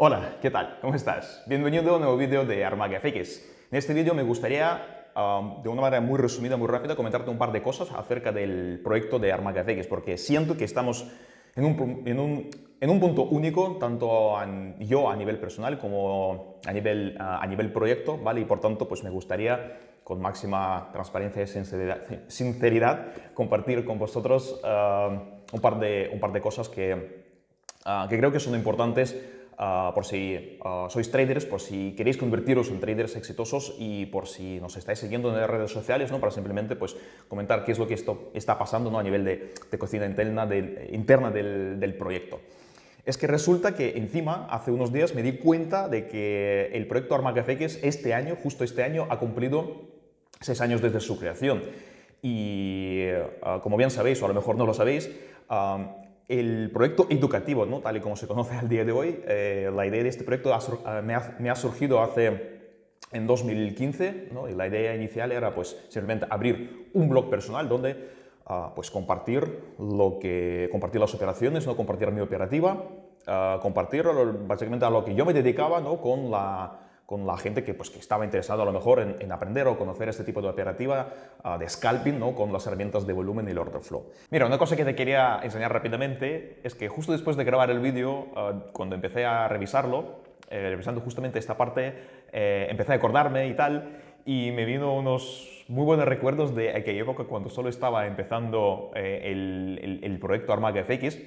Hola, ¿qué tal? ¿Cómo estás? Bienvenido a un nuevo vídeo de Armaga FX. En este vídeo me gustaría, um, de una manera muy resumida, muy rápida, comentarte un par de cosas acerca del proyecto de Armaga FX, porque siento que estamos en un, punto único, tanto yo a nivel personal como a nivel, a nivel proyecto, ¿vale? Y por tanto, pues me gustaría con máxima transparencia y sinceridad, compartir con vosotros uh, un, par de, un par de cosas que, uh, que creo que son importantes Ah, por si ah, sois traders, por si queréis convertiros en traders exitosos y por si nos estáis siguiendo en las redes sociales, ¿no? para simplemente pues, comentar qué es lo que esto está pasando ¿no? a nivel de, cocina interna, interna del, del proyecto es que resulta que encima, hace unos días me di cuenta de que el proyecto ArmaGFX este año, justo este año, ha cumplido seis años desde su creación. Y ah, como bien sabéis, o a lo mejor no lo sabéis, el proyecto educativo, ¿no? tal y como se conoce al día de hoy, eh, la idea de este proyecto ah, me, ha, surgido hace en 2015 ¿no? y la idea inicial era pues simplemente abrir un blog personal donde uh, pues compartir, lo que, compartir las operaciones, ¿no? compartir mi operativa, uh, compartir básicamente a lo que yo me dedicaba ¿no? con la con la gente que, pues, que estaba interesada a lo mejor en, aprender o conocer este tipo de operativa ah, de scalping ¿no? con las herramientas de volumen y el order flow. Mira, una cosa que te quería enseñar rápidamente es que justo después de grabar el vídeo, ah, cuando empecé a revisarlo, eh, revisando justamente esta parte, eh, empecé a acordarme y tal, y me vino unos muy buenos recuerdos de aquella época cuando solo estaba empezando eh, el, el, el, proyecto Armaga FX,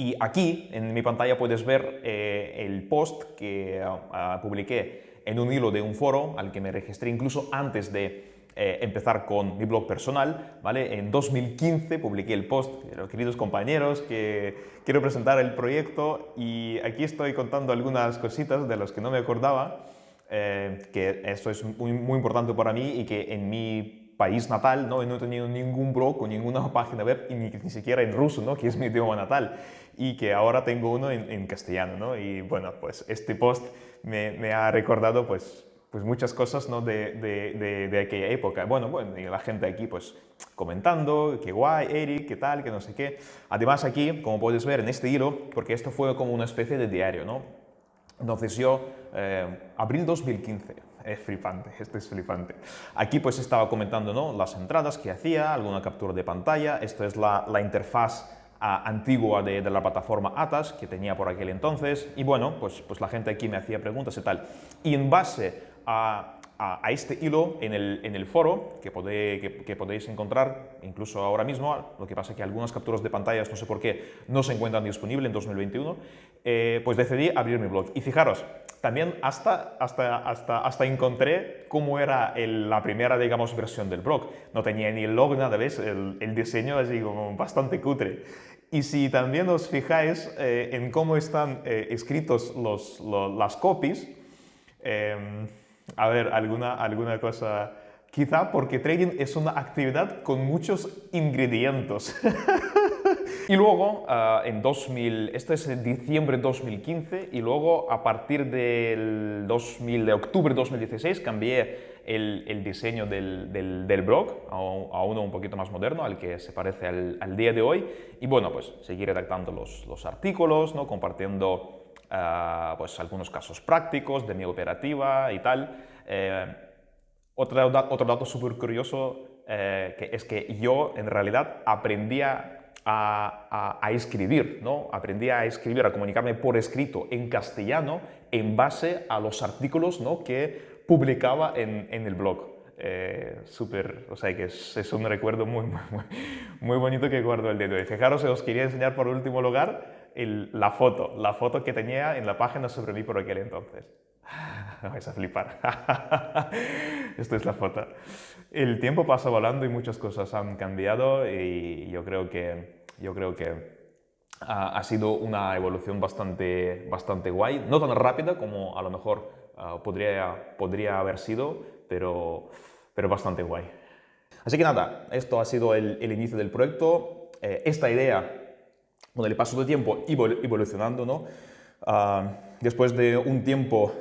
y aquí en mi pantalla puedes ver eh, el post que ah, publiqué en un hilo de un foro al que me registré incluso antes de eh, empezar con mi blog personal. ¿vale? En 2015 publiqué el post, queridos compañeros, que quiero presentar el proyecto y aquí estoy contando algunas cositas de las que no me acordaba, eh, que eso es muy, muy importante para mí y que en mi país natal, ¿no? no he tenido ningún blog o ninguna página web, y ni, ni, siquiera en ruso, ¿no? que es mi idioma natal, y que ahora tengo uno en, castellano. ¿no? Y bueno, pues este post me, me ha recordado pues, pues muchas cosas ¿no? de, de, de, aquella época. Bueno, bueno, y la gente aquí pues comentando, qué guay, Eric, qué tal, que no sé qué. Además aquí, como puedes ver en este hilo, porque esto fue como una especie de diario, ¿no? Entonces yo, eh, abril 2015, es flipante, esto es flipante. Aquí pues estaba comentando ¿no? las entradas que hacía, alguna captura de pantalla, esto es la, la interfaz ah, antigua de, de, la plataforma ATAS que tenía por aquel entonces y bueno, pues, pues la gente aquí me hacía preguntas y tal. Y en base a a, este hilo en el, en el foro que, que, podéis encontrar incluso ahora mismo, lo que pasa es que algunas capturas de pantallas, no sé por qué, no se encuentran disponibles en 2021, eh, pues decidí abrir mi blog. Y fijaros, también hasta, hasta, hasta, hasta encontré cómo era la primera, digamos, versión del blog. No tenía ni el log, nada, ¿ves? El, diseño así como bastante cutre. Y si también os fijáis eh, en cómo están eh, escritos los, las copies, em, a ver, alguna, alguna cosa... Quizá porque trading es una actividad con muchos ingredientes. y luego, uh, en 2000, esto es en diciembre de 2015, y luego a partir del 2000, de octubre de 2016 cambié el, el diseño del, del, del blog a, a, uno un poquito más moderno, al que se parece al, al, día de hoy. Y bueno, pues seguir redactando los, los artículos, ¿no? compartiendo uh, pues algunos casos prácticos de mi operativa y tal. Eh, otro, otro, dato súper curioso eh, que es que yo en realidad aprendía a, a, escribir, ¿no? aprendí a escribir, a comunicarme por escrito en castellano en base a los artículos ¿no? que publicaba en, en el blog. Eh, súper, o sea que es, es, un recuerdo muy, muy, muy bonito que guardo el dedo. Y fijaros, os quería enseñar por último lugar el, la foto, la foto que tenía en la página sobre mí por aquel entonces. vais a flipar. Esta es la foto. El tiempo pasa volando y muchas cosas han cambiado y yo creo que, yo creo que ha, sido una evolución bastante, bastante guay. No tan rápida como a lo mejor uh, podría, podría haber sido, pero, pero bastante guay. Así que nada, esto ha sido el, el inicio del proyecto. Eh, esta idea, con el paso del tiempo, evolucionando, ¿no? Uh, después de un tiempo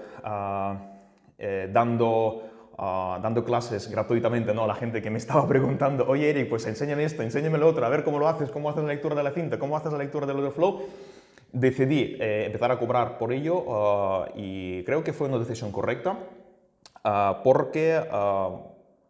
eh, dando, dando clases gratuitamente ¿no? a la gente que me estaba preguntando, oye Eric, pues enséñame esto, enséñame lo otro, a ver cómo lo haces, cómo haces la lectura de la cinta, cómo haces la lectura del order flow. decidí eh, empezar a cobrar por ello y creo que fue una decisión correcta ah,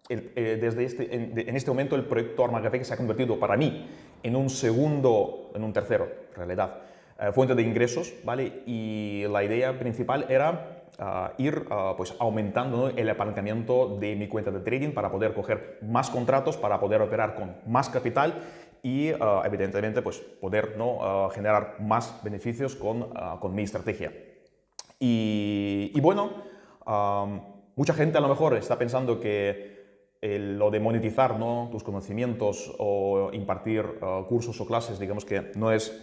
porque eh, desde este, en, este momento el proyecto Arma Café se ha convertido para mí en un segundo, en un tercero, en realidad, eh, fuente de ingresos, ¿vale? Y la idea principal era ah, ir ah, pues aumentando el apalancamiento de mi cuenta de trading para poder coger más contratos, para poder operar con más capital y ah, evidentemente pues poder ¿no? generar más beneficios con, con mi estrategia. Y, y bueno, mucha gente a lo mejor está pensando que lo de monetizar ¿no? tus conocimientos o impartir uh, cursos o clases, digamos que no es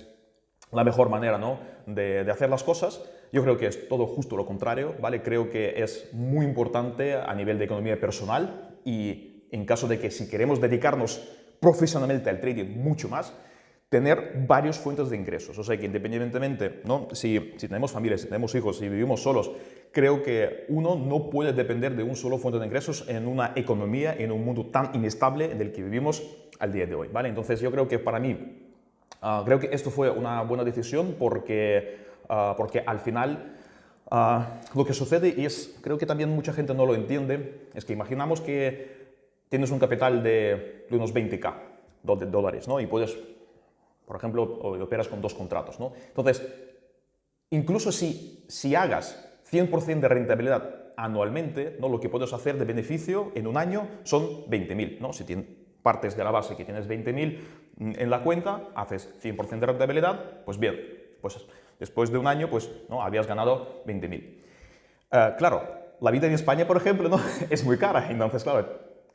la mejor manera ¿no? de, de, hacer las cosas. Yo creo que es todo justo lo contrario, ¿vale? Creo que es muy importante a nivel de economía personal y en caso de que si queremos dedicarnos profesionalmente al trading mucho más, tener varias fuentes de ingresos. O sea que independientemente, ¿no? si, si tenemos familias, si tenemos hijos, si vivimos solos, creo que uno no puede depender de un solo fuente de ingresos en una economía, en un mundo tan inestable del que vivimos al día de hoy. ¿vale? Entonces yo creo que para mí, uh, creo que esto fue una buena decisión porque, uh, porque al final uh, lo que sucede, y es, creo que también mucha gente no lo entiende, es que imaginamos que tienes un capital de, de unos 20k de dólares ¿no? y puedes por ejemplo, operas con dos contratos. ¿no? Entonces, incluso si, si hagas 100% de rentabilidad anualmente, ¿no? lo que puedes hacer de beneficio en un año son 20.000. ¿no? Si tienes, partes de la base que tienes 20.000 en la cuenta, haces 100% de rentabilidad, pues bien, pues después de un año pues, ¿no? habías ganado 20.000. Eh, claro, la vida en España, por ejemplo, ¿no? es muy cara, entonces, claro,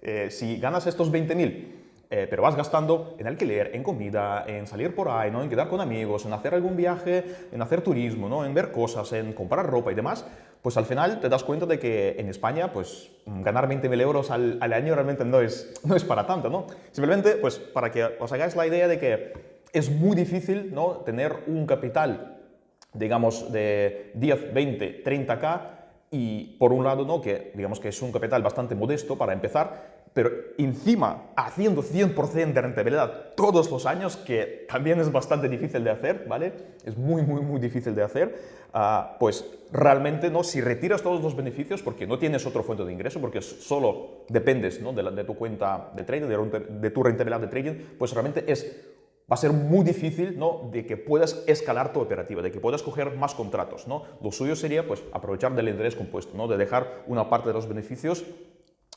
eh, si ganas estos 20.000 eh, pero vas gastando en alquiler, en comida, en salir por ahí, ¿no? en quedar con amigos, en hacer algún viaje, en hacer turismo, ¿no? en ver cosas, en comprar ropa y demás, pues al final te das cuenta de que en España pues ganar 20.000 euros al, al, año realmente no es, no es para tanto. ¿no? Simplemente pues para que os hagáis la idea de que es muy difícil ¿no? tener un capital digamos de 10, 20, 30k y por un lado no que digamos que es un capital bastante modesto para empezar pero encima haciendo 100% de rentabilidad todos los años, que también es bastante difícil de hacer, ¿vale? Es muy, muy, muy difícil de hacer, uh, pues realmente, ¿no? Si retiras todos los beneficios, porque no tienes otra fuente de ingreso, porque solo dependes ¿no? de, la, de, tu cuenta de trading, de, de, tu rentabilidad de trading, pues realmente es, va a ser muy difícil ¿no? de que puedas escalar tu operativa, de que puedas coger más contratos, ¿no? Lo suyo sería, pues, aprovechar del interés compuesto, ¿no? De dejar una parte de los beneficios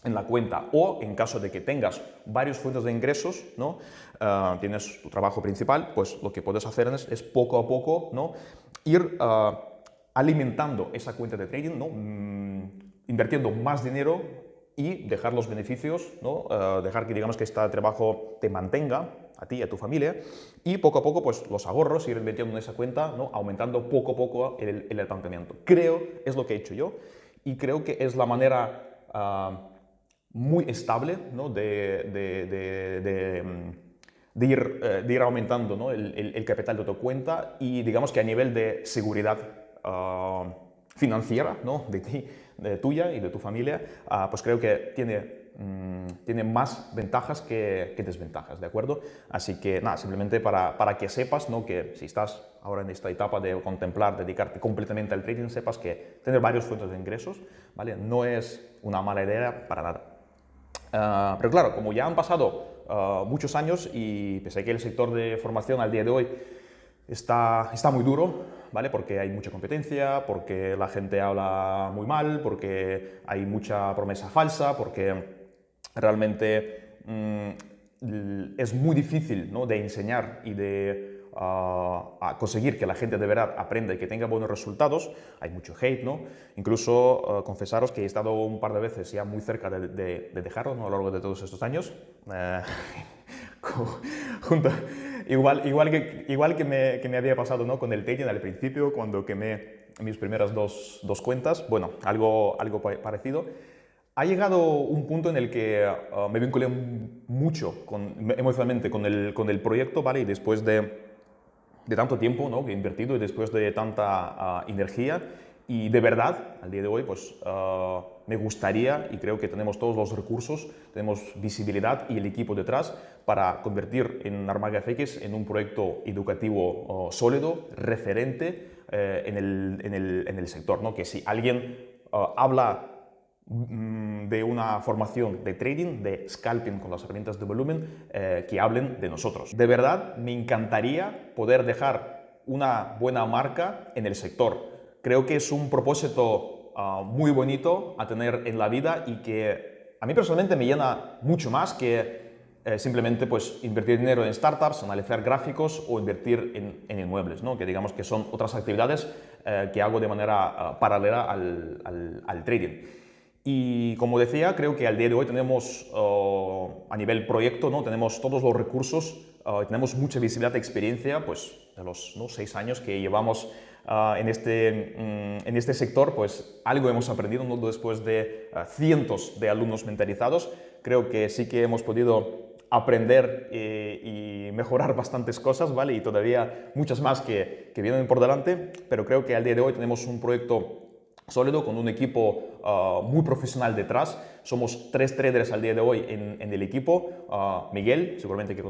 en la cuenta o en caso de que tengas varios fuentes de ingresos, ¿no? Uh, tienes tu trabajo principal, pues lo que puedes hacer es, es poco a poco ¿no? ir uh, alimentando esa cuenta de trading, ¿no? Mm, invirtiendo más dinero y dejar los beneficios, ¿no? Uh, dejar que digamos que este trabajo te mantenga a ti y a tu familia y poco a poco pues los ahorros ir invirtiendo en esa cuenta, ¿no? aumentando poco a poco el, el apalancamiento. Creo, es lo que he hecho yo y creo que es la manera muy estable ¿no? de, de, de, mm, ir, eh, de, ir, aumentando ¿no? el, el, capital de tu cuenta y digamos que a nivel de seguridad uh, financiera ¿no? de ti, de tuya y de tu familia, uh, pues creo que tiene, um, tiene más ventajas que, que, desventajas, ¿de acuerdo? Así que nada, simplemente para, para que sepas ¿no? que si estás ahora en esta etapa de contemplar, dedicarte completamente al trading, sepas que tener varios fuentes de ingresos ¿vale? no es una mala idea para nada. Ah, pero claro, como ya han pasado uh, muchos años y pese a que el sector de formación al día de hoy está, está muy duro, ¿vale? Porque hay mucha competencia, porque la gente habla muy mal, porque hay mucha promesa falsa, porque realmente mm, es muy difícil ¿no? de enseñar y de a conseguir que la gente de verdad aprenda y que tenga buenos resultados, hay mucho hate, ¿no? Incluso uh, confesaros que he estado un par de veces ya muy cerca de, de, de dejarlo ¿no? a lo largo de todos estos años. Uh, junto, igual, igual, que, igual que, me, que me había pasado ¿no? con el trading al principio, cuando quemé mis primeras dos, dos cuentas, bueno, algo, algo parecido. Ha llegado un punto en el que uh, me vinculé mucho con, emocionalmente con el, con el proyecto, ¿vale? Y después de de tanto tiempo ¿no? que he invertido y después de tanta uh, energía, Y de verdad, al día de hoy, pues ah, me gustaría y creo que tenemos todos los recursos, tenemos visibilidad y el equipo detrás para convertir en Armaga FX en un proyecto educativo oh, sólido, referente eh, en, el, en, el, en, el, sector. ¿no? Que si alguien ah, habla de una formación de trading, de scalping con las herramientas de volumen, eh, que hablen de nosotros. De verdad, me encantaría poder dejar una buena marca en el sector creo que es un propósito ah, muy bonito a tener en la vida y que a mí personalmente me llena mucho más que eh, simplemente pues, invertir dinero en startups, analizar gráficos o invertir en, en inmuebles, ¿no? que digamos que son otras actividades eh, que hago de manera ah, paralela al, al, trading. Y como decía, creo que al día de hoy tenemos oh, a nivel proyecto, ¿no? tenemos todos los recursos, oh, tenemos mucha visibilidad, experiencia, pues de los ¿no? seis años que llevamos Ah, en, este, mm, en este sector, pues algo hemos aprendido ¿no? después de ah, cientos de alumnos mentalizados. Creo que sí que hemos podido aprender y, mejorar bastantes cosas, ¿vale? Y todavía muchas más que, que, vienen por delante, pero creo que al día de hoy tenemos un proyecto sólido con un equipo ah, muy profesional detrás. Somos tres traders al día de hoy en, en el equipo. Miguel, seguramente que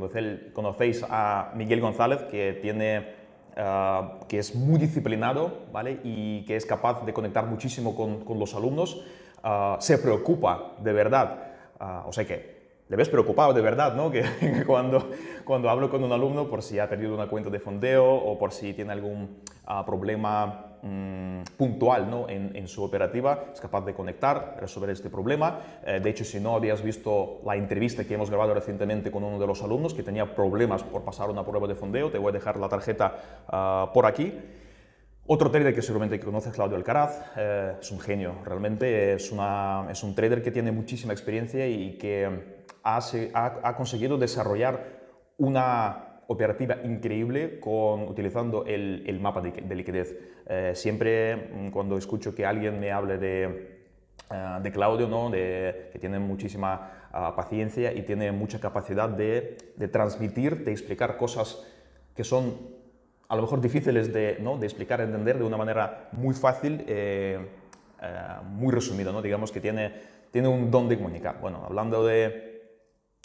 conocéis a Miguel González, que tiene Ah, que es muy disciplinado ¿vale? y que es capaz de conectar muchísimo con, con los alumnos, uh, se preocupa de verdad, uh, o sea que le ves preocupado de verdad, ¿no? Que cuando, cuando hablo con un alumno por si ha perdido una cuenta de fondeo o por si tiene algún problema Mm, puntual ¿no? en, su operativa, es capaz de conectar, resolver este problema. Eh, de hecho, si no habías visto la entrevista que hemos grabado recientemente con uno de los alumnos que tenía problemas por pasar una prueba de fondeo, te voy a dejar la tarjeta ah, por aquí. Otro trader que seguramente conoces, Claudio Alcaraz, eh, es un genio, realmente es, un trader que tiene muchísima experiencia y que ha conseguido desarrollar una operativa increíble con, utilizando el, el mapa de, de liquidez. Eh, siempre mm, cuando escucho que alguien me hable de, uh, de Claudio, ¿no? de, que tiene muchísima uh, paciencia y tiene mucha capacidad de, de, transmitir, de explicar cosas que son a lo mejor difíciles de, ¿no? de explicar, entender de una manera muy fácil, eh, uh, muy resumida, ¿no? digamos que tiene, tiene un don de comunicar. Bueno, hablando de,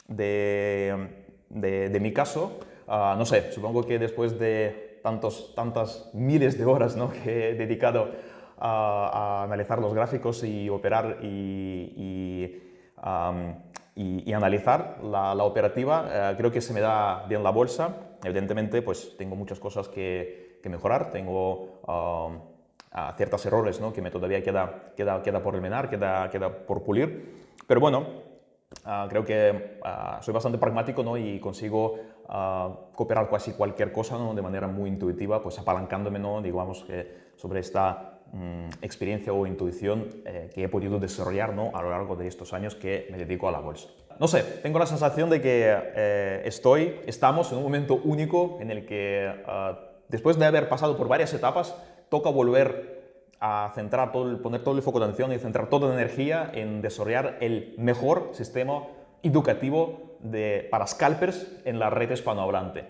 de, de mi caso, Ah, no sé, supongo que después de tantos, tantas miles de horas ¿no? que he dedicado a, analizar los gráficos y operar y, y, analizar la, operativa, eh, creo que se me da bien la bolsa. Evidentemente, pues tengo muchas cosas que, que mejorar, tengo ciertos errores ¿no? que me todavía queda, queda, queda por eliminar, queda, queda por pulir. Pero bueno, ah, creo que ah, soy bastante pragmático ¿no? y consigo cooperar casi cualquier cosa de manera muy intuitiva, pues apalancándome, ¿no? digamos, sobre esta mm, experiencia o intuición eh, que he podido desarrollar a lo largo de estos años que me dedico a la bolsa. No sé, tengo la sensación de que eh, estamos en un momento único en el que ah, después de haber pasado por varias etapas, toca volver a centrar todo poner todo el foco de atención y centrar toda la energía en desarrollar el mejor sistema educativo para scalpers en la red hispanohablante.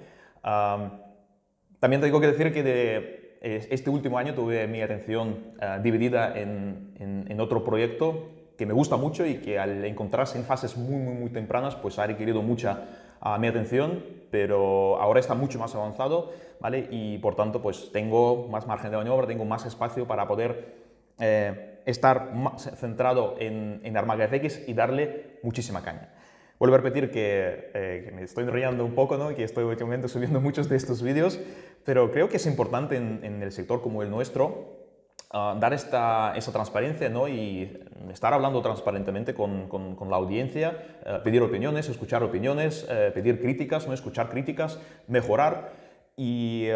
también tengo que decir que este último año tuve mi atención ah, dividida en, otro proyecto que me gusta mucho y que al encontrarse en fases muy, muy, muy tempranas, pues ha requerido mucha uh, mi atención, pero ahora está mucho más avanzado, ¿vale? Y por tanto, pues tengo más margen de maniobra, tengo más espacio para poder eh, estar más centrado en, en Armaga FX y darle muchísima caña. Vuelvo a repetir eh, que, me estoy enrollando un poco, ¿no? que estoy últimamente subiendo muchos de estos vídeos, pero creo que es importante en, el sector como el nuestro ah, dar esta, esa transparencia ¿no? y estar hablando transparentemente con, con, la audiencia, eh, pedir opiniones, escuchar opiniones, eh, pedir críticas, ¿no? escuchar críticas, mejorar y...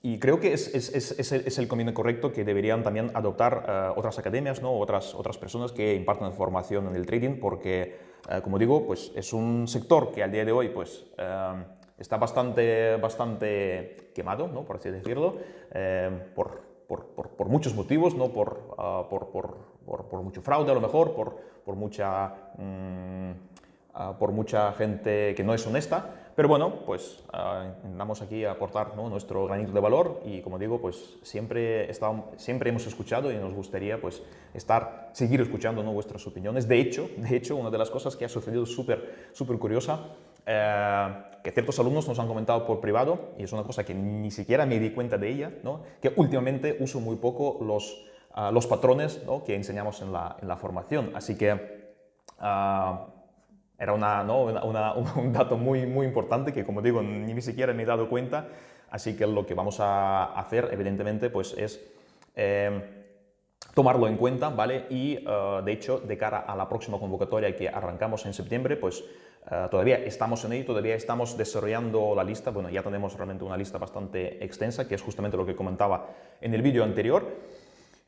Y creo que es, es, es, es, el camino correcto que deberían también adoptar otras academias, ¿no? otras, otras personas que imparten formación en el trading, porque eh, como digo, pues es un sector que al día de hoy pues, eh, está bastante, bastante quemado, ¿no? por así decirlo, eh, por, por, por, muchos motivos, ¿no? por, ah, por, mucho fraude a lo mejor, por, mucha, ah, por mucha gente que no es honesta, pero bueno, pues uh, aquí a aportar nuestro granito de valor y como digo, pues siempre, siempre hemos escuchado y nos gustaría pues estar, seguir escuchando ¿no? vuestras opiniones. De hecho, de hecho, una de las cosas que ha sucedido súper súper curiosa, eh, que ciertos alumnos nos han comentado por privado, y es una cosa que ni siquiera me di cuenta de ella, ¿no? que últimamente uso muy poco los, los patrones ¿no? que enseñamos en la, formación. Así que uh, era una, ¿no? una, un dato muy, importante que, como digo, ni siquiera me he dado cuenta. Así que lo que vamos a hacer, evidentemente, pues es eh, tomarlo en cuenta, ¿vale? Y, uh, de hecho, de cara a la próxima convocatoria que arrancamos en septiembre, pues uh, todavía estamos en ello, todavía estamos desarrollando la lista. Bueno, ya tenemos realmente una lista bastante extensa, que es justamente lo que comentaba en el vídeo anterior.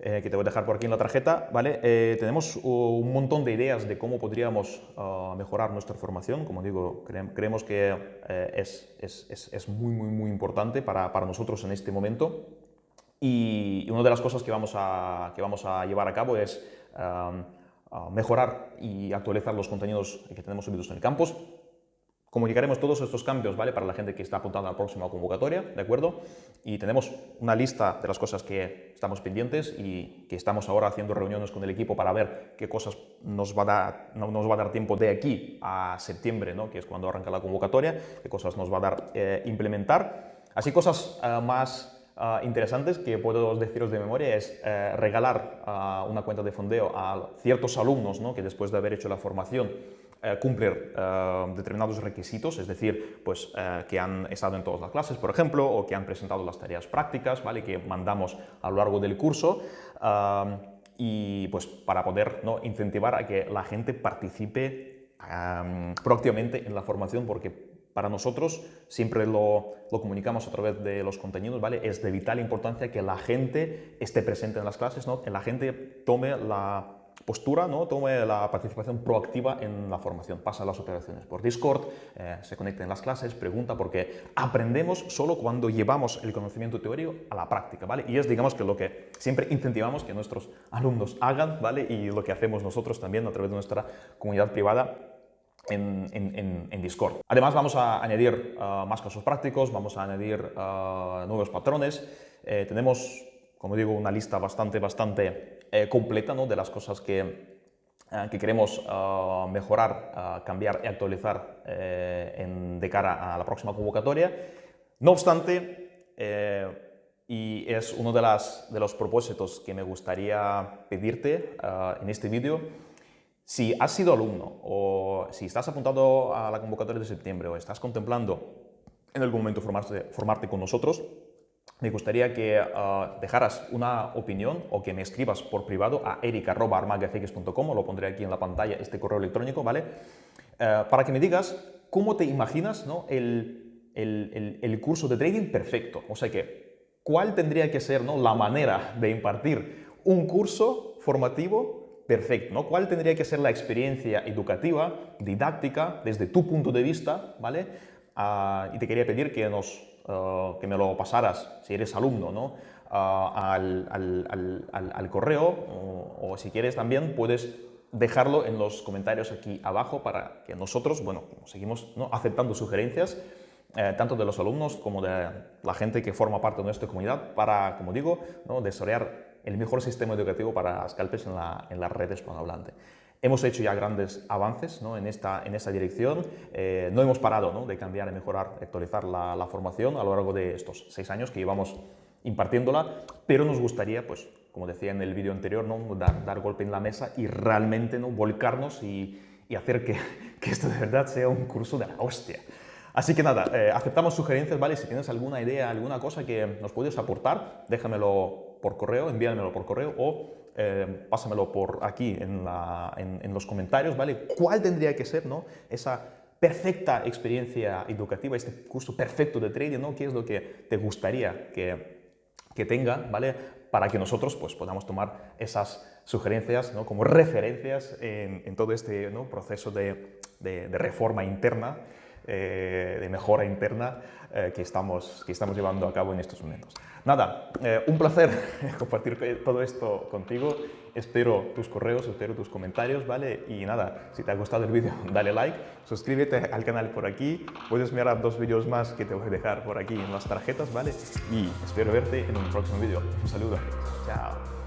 Eh, que te voy a dejar por aquí en la tarjeta, ¿vale? Eh, tenemos un montón de ideas de cómo podríamos uh, mejorar nuestra formación. Como digo, creemos que eh, es, es, es, muy, muy, muy importante para, para, nosotros en este momento. Y una de las cosas que vamos a, que vamos a llevar a cabo es um, mejorar y actualizar los contenidos que tenemos subidos en el campus. Comunicaremos todos estos cambios ¿vale? para la gente que está apuntando a la próxima convocatoria, ¿de acuerdo? Y tenemos una lista de las cosas que estamos pendientes y que estamos ahora haciendo reuniones con el equipo para ver qué cosas nos va a dar, no, nos va a dar tiempo de aquí a septiembre, ¿no? que es cuando arranca la convocatoria, qué cosas nos va a dar eh, implementar. Así cosas eh, más eh, interesantes que puedo deciros de memoria es eh, regalar una cuenta de fondeo a ciertos alumnos ¿no? que después de haber hecho la formación eh, cumplir eh, determinados requisitos, es decir, pues, eh, que han estado en todas las clases, por ejemplo, o que han presentado las tareas prácticas, ¿vale? que mandamos a lo largo del curso, y pues para poder ¿no? incentivar a que la gente participe proactivamente en la formación, porque para nosotros, siempre lo, lo, comunicamos a través de los contenidos, ¿vale? es de vital importancia que la gente esté presente en las clases, ¿no? que la gente tome la postura, ¿no? tome la participación proactiva en la formación, pasa las operaciones por Discord, eh, se conecta en las clases, pregunta, porque aprendemos solo cuando llevamos el conocimiento teórico a la práctica, ¿vale? Y es, digamos, que lo que siempre incentivamos que nuestros alumnos hagan, ¿vale? Y lo que hacemos nosotros también a través de nuestra comunidad privada en, en, en, Discord. Además vamos a añadir uh, más casos prácticos, vamos a añadir uh, nuevos patrones, eh, tenemos, como digo, una lista bastante, bastante eh, completa ¿no? de las cosas que, eh, que queremos ah, mejorar, ah, cambiar y actualizar eh, en, de cara a la próxima convocatoria. No obstante, y es uno de, las, de, los propósitos que me gustaría pedirte ah, en este vídeo, si has sido alumno o si estás apuntado a la convocatoria de septiembre o estás contemplando en algún momento formarte, formarte con nosotros, me gustaría que uh, dejaras una opinión o que me escribas por privado a eric.armagafx.com, lo pondré aquí en la pantalla, este correo electrónico, ¿vale? Uh, para que me digas cómo te imaginas ¿no? el, el, el, curso de trading perfecto. O sea que, ¿cuál tendría que ser ¿no? la manera de impartir un curso formativo perfecto? ¿no? ¿Cuál tendría que ser la experiencia educativa, didáctica, desde tu punto de vista, ¿vale? Uh, y te quería pedir que nos eh, que me lo pasaras, si eres alumno, ¿no? al, al, al, al, correo o, si quieres también puedes dejarlo en los comentarios aquí abajo para que nosotros, bueno, seguimos aceptando sugerencias eh, tanto de los alumnos como de la gente que forma parte de nuestra comunidad para, como digo, ¿no? desarrollar el mejor sistema educativo para scalpers en, la, en las redes hispanohablantes. Hemos hecho ya grandes avances ¿no? en, esta, en esa dirección, eh, no hemos parado ¿no? de cambiar y mejorar, actualizar la, la, formación a lo largo de estos seis años que llevamos impartiéndola, pero nos gustaría, pues, como decía en el vídeo anterior, ¿no? dar, dar, golpe en la mesa y realmente ¿no? volcarnos y, y hacer que, que, esto de verdad sea un curso de la hostia. Así que nada, eh, aceptamos sugerencias, ¿vale? Si tienes alguna idea, alguna cosa que nos puedes aportar, déjamelo por correo, envíamelo por correo o eh, pásamelo por aquí en, los comentarios, ¿vale? ¿Cuál tendría que ser ¿no? esa perfecta experiencia educativa, este curso perfecto de trading, ¿no? ¿Qué es lo que te gustaría que, que tenga, ¿vale? Para que nosotros pues, podamos tomar esas sugerencias ¿no? como referencias en, todo este ¿no? proceso de, de, reforma interna eh, de mejora interna eh, que, estamos, que estamos llevando a cabo en estos momentos. Nada, eh, un placer compartir todo esto contigo. Espero tus correos, espero tus comentarios, ¿vale? Y nada, si te ha gustado el vídeo, dale like, suscríbete al canal por aquí, puedes mirar dos vídeos más que te voy a dejar por aquí en las tarjetas, ¿vale? Y espero verte en un próximo vídeo. Un saludo. Chao.